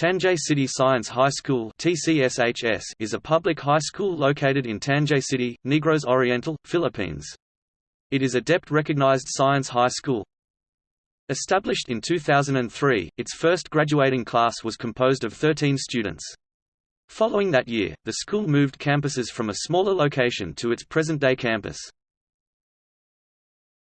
Tanjay City Science High School is a public high school located in Tanjay City, Negros Oriental, Philippines. It is a DepEd-recognized science high school. Established in 2003, its first graduating class was composed of 13 students. Following that year, the school moved campuses from a smaller location to its present-day campus.